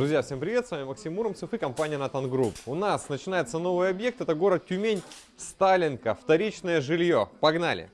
Друзья, всем привет, с вами Максим Муромцев и компания Натан Групп. У нас начинается новый объект, это город Тюмень, Сталинка, вторичное жилье. Погнали!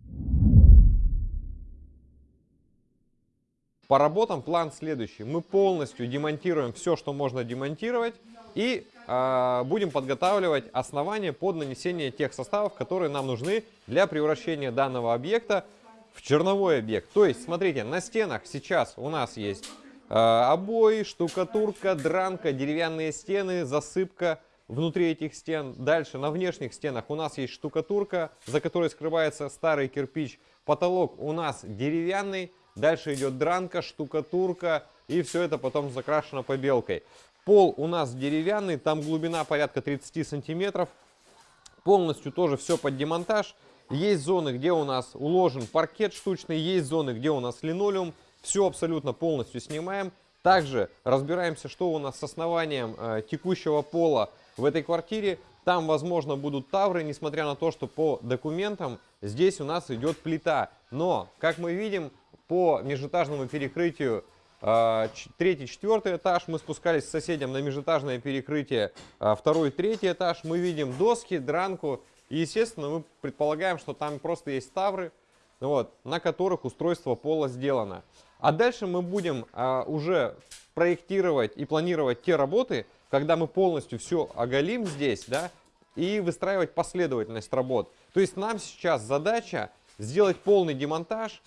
По работам план следующий. Мы полностью демонтируем все, что можно демонтировать и э, будем подготавливать основания под нанесение тех составов, которые нам нужны для превращения данного объекта в черновой объект. То есть, смотрите, на стенах сейчас у нас есть обои, штукатурка, дранка, деревянные стены, засыпка внутри этих стен. Дальше на внешних стенах у нас есть штукатурка, за которой скрывается старый кирпич. Потолок у нас деревянный. Дальше идет дранка, штукатурка и все это потом закрашено побелкой. Пол у нас деревянный, там глубина порядка 30 сантиметров. Полностью тоже все под демонтаж. Есть зоны, где у нас уложен паркет штучный, есть зоны, где у нас линолеум. Все абсолютно полностью снимаем. Также разбираемся, что у нас с основанием э, текущего пола в этой квартире. Там, возможно, будут тавры, несмотря на то, что по документам здесь у нас идет плита. Но, как мы видим, по межэтажному перекрытию э, третий, четвертый этаж, мы спускались с соседям на межэтажное перекрытие э, второй, третий этаж. Мы видим доски, дранку. И, естественно, мы предполагаем, что там просто есть тавры, вот, на которых устройство пола сделано. А дальше мы будем а, уже проектировать и планировать те работы, когда мы полностью все оголим здесь, да, и выстраивать последовательность работ. То есть нам сейчас задача сделать полный демонтаж,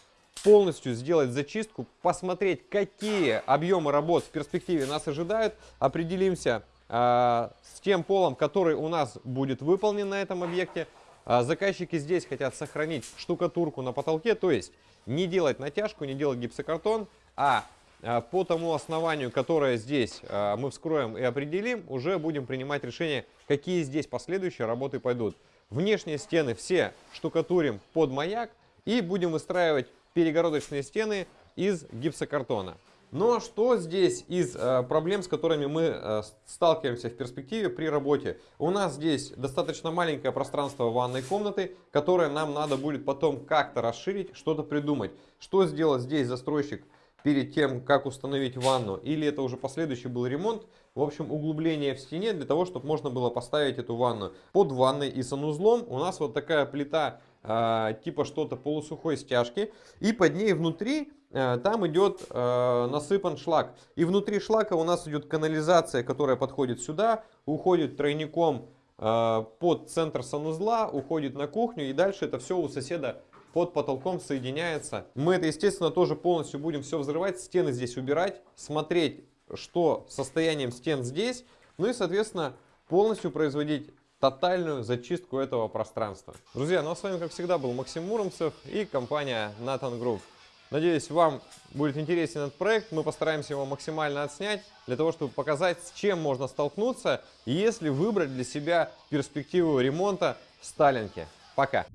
полностью сделать зачистку, посмотреть, какие объемы работ в перспективе нас ожидают, определимся э, с тем полом, который у нас будет выполнен на этом объекте. Э, заказчики здесь хотят сохранить штукатурку на потолке, то есть не делать натяжку, не делать гипсокартон, а, а по тому основанию, которое здесь а, мы вскроем и определим, уже будем принимать решение, какие здесь последующие работы пойдут. Внешние стены все штукатурим под маяк и будем выстраивать перегородочные стены из гипсокартона. Но что здесь из э, проблем, с которыми мы э, сталкиваемся в перспективе при работе? У нас здесь достаточно маленькое пространство ванной комнаты, которое нам надо будет потом как-то расширить, что-то придумать. Что сделать здесь застройщик перед тем, как установить ванну? Или это уже последующий был ремонт? В общем, углубление в стене для того, чтобы можно было поставить эту ванну. Под ванной и санузлом у нас вот такая плита э, типа что-то полусухой стяжки. И под ней внутри там идет э, насыпан шлак. И внутри шлака у нас идет канализация, которая подходит сюда, уходит тройником э, под центр санузла, уходит на кухню и дальше это все у соседа под потолком соединяется. Мы это, естественно, тоже полностью будем все взрывать, стены здесь убирать, смотреть, что состоянием стен здесь, ну и, соответственно, полностью производить тотальную зачистку этого пространства. Друзья, ну а с вами, как всегда, был Максим Муромцев и компания Nathan Group. Надеюсь, вам будет интересен этот проект. Мы постараемся его максимально отснять, для того, чтобы показать, с чем можно столкнуться, если выбрать для себя перспективу ремонта в Сталинке. Пока!